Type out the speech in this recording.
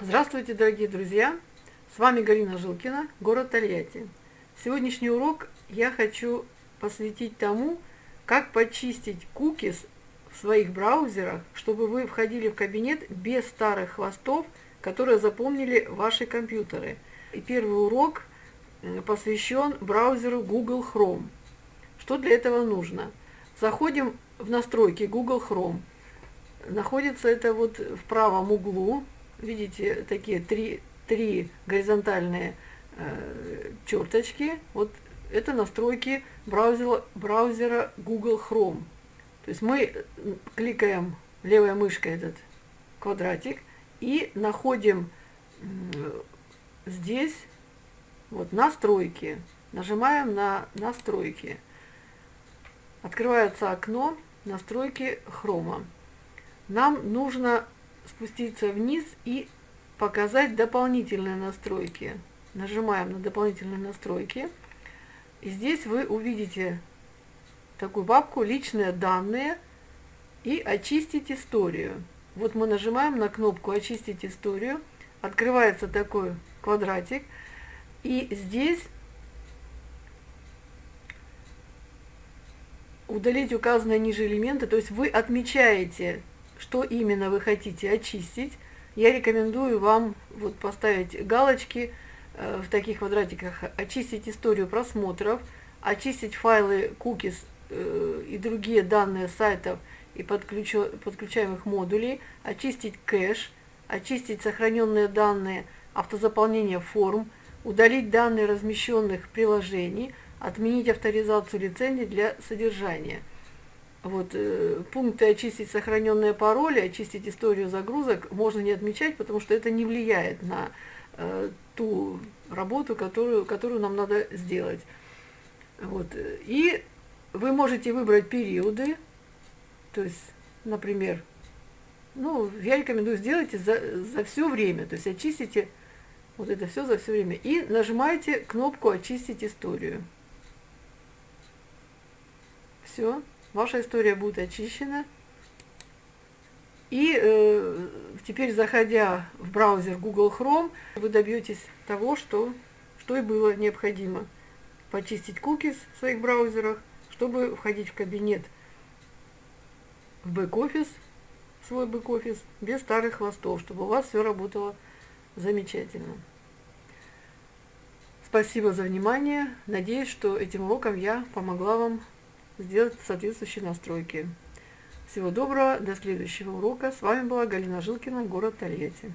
Здравствуйте, дорогие друзья! С вами Галина Жилкина, город Тольятти. Сегодняшний урок я хочу посвятить тому, как почистить кукис в своих браузерах, чтобы вы входили в кабинет без старых хвостов, которые запомнили ваши компьютеры. И первый урок посвящен браузеру Google Chrome. Что для этого нужно? Заходим в настройки Google Chrome. Находится это вот в правом углу видите, такие три, три горизонтальные э, черточки. Вот это настройки браузера, браузера Google Chrome. То есть мы кликаем левой мышкой этот квадратик и находим здесь вот настройки. Нажимаем на настройки. Открывается окно настройки хрома. Нам нужно спуститься вниз и показать дополнительные настройки. Нажимаем на дополнительные настройки. И здесь вы увидите такую папку «Личные данные» и «Очистить историю». Вот мы нажимаем на кнопку «Очистить историю», открывается такой квадратик, и здесь удалить указанные ниже элементы, то есть вы отмечаете что именно вы хотите очистить, я рекомендую вам вот поставить галочки э, в таких квадратиках, очистить историю просмотров, очистить файлы cookies э, и другие данные сайтов и подключаемых модулей, очистить кэш, очистить сохраненные данные автозаполнения форм, удалить данные размещенных приложений, отменить авторизацию лицензий для содержания – вот, э, пункты очистить сохраненные пароли, очистить историю загрузок можно не отмечать, потому что это не влияет на э, ту работу, которую, которую нам надо сделать. Вот. И вы можете выбрать периоды, то есть, например, ну, я рекомендую сделать за, за все время, то есть очистите вот это все за все время. И нажимаете кнопку «Очистить историю». Все ваша история будет очищена. И э, теперь, заходя в браузер Google Chrome, вы добьетесь того, что, что и было необходимо. Почистить cookies в своих браузерах, чтобы входить в кабинет в бэк-офис, свой бэк-офис, без старых хвостов, чтобы у вас все работало замечательно. Спасибо за внимание. Надеюсь, что этим уроком я помогла вам сделать соответствующие настройки. Всего доброго, до следующего урока. С вами была Галина Жилкина, город Тольятти.